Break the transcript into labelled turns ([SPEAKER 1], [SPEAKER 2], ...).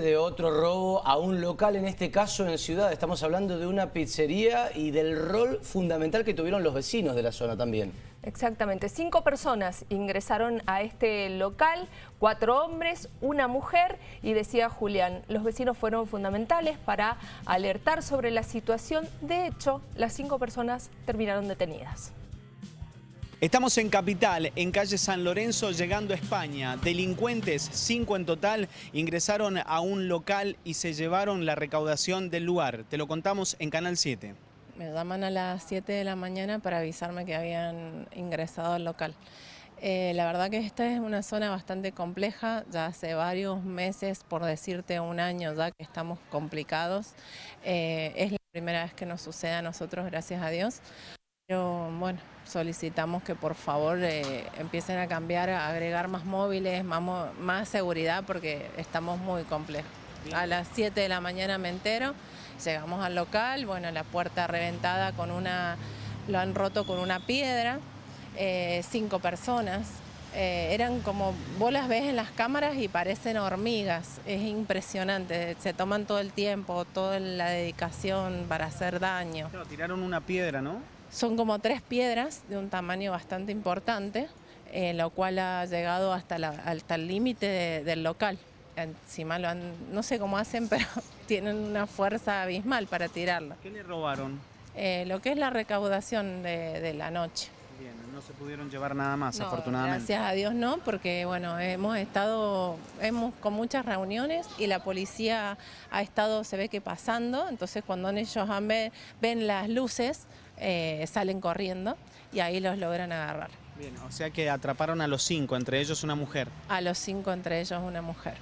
[SPEAKER 1] de otro robo a un local, en este caso en Ciudad. Estamos hablando de una pizzería y del rol fundamental que tuvieron los vecinos de la zona también.
[SPEAKER 2] Exactamente. Cinco personas ingresaron a este local, cuatro hombres, una mujer y decía Julián, los vecinos fueron fundamentales para alertar sobre la situación. De hecho, las cinco personas terminaron detenidas.
[SPEAKER 3] Estamos en Capital, en calle San Lorenzo, llegando a España. Delincuentes, cinco en total, ingresaron a un local y se llevaron la recaudación del lugar. Te lo contamos en Canal 7.
[SPEAKER 4] Me llaman a las 7 de la mañana para avisarme que habían ingresado al local. Eh, la verdad que esta es una zona bastante compleja, ya hace varios meses, por decirte un año ya que estamos complicados. Eh, es la primera vez que nos sucede a nosotros, gracias a Dios. Pero bueno, solicitamos que por favor eh, empiecen a cambiar, a agregar más móviles, más, seguridad porque estamos muy complejos. A las 7 de la mañana me entero, llegamos al local, bueno, la puerta reventada con una, lo han roto con una piedra, eh, cinco personas. Eh, eran como, vos las ves en las cámaras y parecen hormigas, es impresionante, se toman todo el tiempo, toda la dedicación para hacer daño.
[SPEAKER 3] tiraron una piedra, ¿no?
[SPEAKER 4] Son como tres piedras de un tamaño bastante importante, eh, lo cual ha llegado hasta, el límite del local. Encima lo han, no sé cómo hacen, pero tienen una fuerza abismal para tirarlo.
[SPEAKER 3] ¿Qué le robaron?
[SPEAKER 4] Eh, lo que es la recaudación de, la noche.
[SPEAKER 3] Bien, no se pudieron llevar nada más, afortunadamente.
[SPEAKER 4] Gracias a Dios no, porque bueno, hemos estado hemos, con muchas reuniones y la policía ha estado, se ve que pasando, entonces cuando ellos ven las luces, eh, salen corriendo y ahí los logran agarrar.
[SPEAKER 3] Bien, o sea que atraparon a los cinco, entre ellos una mujer.
[SPEAKER 4] A los cinco, entre ellos una mujer.